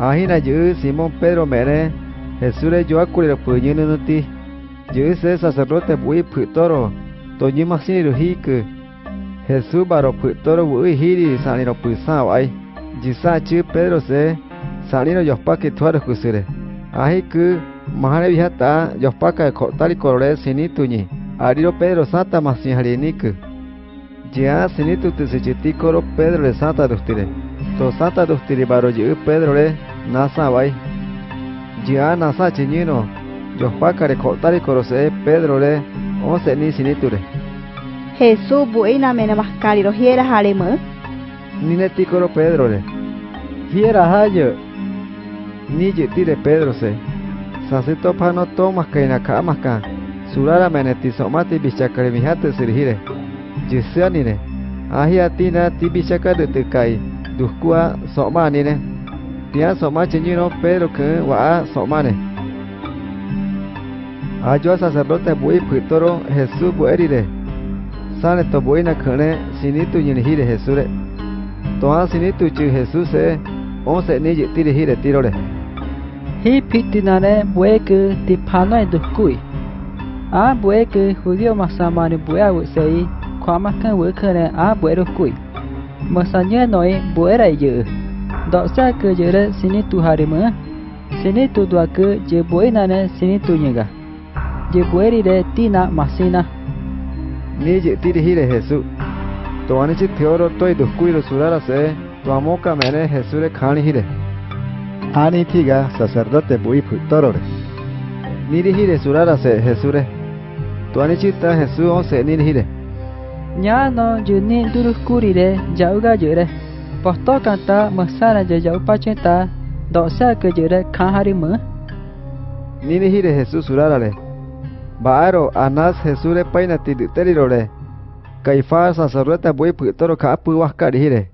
Ahina yu Simón Pedro mere Jesús yo acuri lo puñino no ti. Yu se sacerdote bui putoro. Toñi masini lo hiku. Jesús baro putoro bui hiri sani lo pusao. Jisa Pedro se sani lo yospa que tuaro kusire. Ahi ku mahane vihata yospa ka kotari korore sini tuñi. Ariro Pedro santa masin hariniku. Ya sinitu tisechiti Pedro le santa dustire. To santa dustire baro yu Pedro le nasa vai. Ya nasa chiñino. Yospakare kotari korose Pedro le once ni siniture. Jesús buena mena mascari lo hiera harema. Pedro le. Hiera hayo. Ni tire Pedro se. Sasito pano tomas kaina kamaka. Surara meneti somati bichakare mihate sirhire. Jisianine. Ahia tina tibichaka de tekai. Duskua somanine. tia soma chinyi no pedro que wa soma ne ajo à, sacerdote bui putoro jesus buerire sale to buina khane sinitu yin hire jesus re to a sinitu chi jesus se on se ni yiti re hire tiro re hi pitinare bue que tipana dukui a bue que judío masamani bue à sei được wekane mà bue dukui nói noi buera yu Daksa ke jere sini tu harima, sini tu dua ke je buena ne sini tu nyega. Je bueri de tina masina. Ni je tiri hire Jesu. To ani chi theoro toi dukui ro surara se, to amoka mene Jesu re khani hire. Ani tiga sacerdote bui futorore. Niri hire surara se Jesu re. To ani chi ta Jesu on se niri hire. Nyano juni duruskuri re jauga jure. Pohto kanta masara jaya upachenta dosa kejere kaharima. Nini hire Jesus surarale. Baaro anas Jesure paina tiditerirore. Caifás sacerdote bui putoro kapu wakari hire.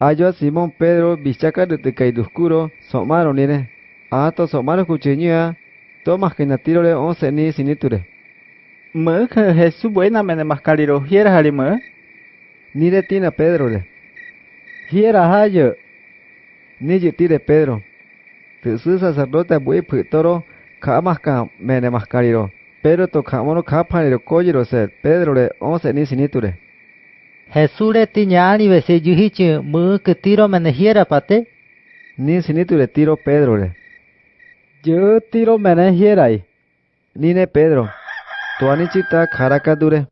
Ayo a Simón Pedro bichaca de tecaiduscuro somaro nire. Ato somaro kuchinya tomas que natirole once ni siniture. Mă, Hesu buena mene mascariro, hieras alimă? Mơ. Nire tina Pedro le. Hiera hayo. Ni tire Pedro. Tusu sacerdote bui putoro ka maska mene mascariro. Pero to kamono kapaniro koyiro ser Pedro le once ni siniture. Jesús le tiñani vese yuhichi mu que tiro menejiera pate. Ni siniture tiro Pedro le. Yo tiro mene hierai. Nine Pedro. Tuanichita karakadure.